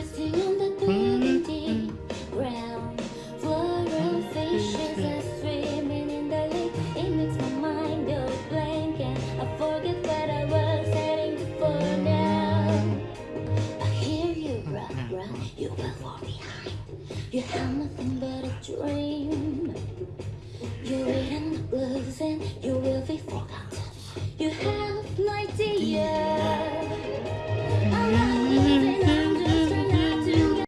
on the dirty ground. Floral fishes are swimming in the lake. It makes my mind go blank and I forget what I was heading for now. I hear you run, run, you will fall behind. You have nothing but a dream. You're in the blues and you will be.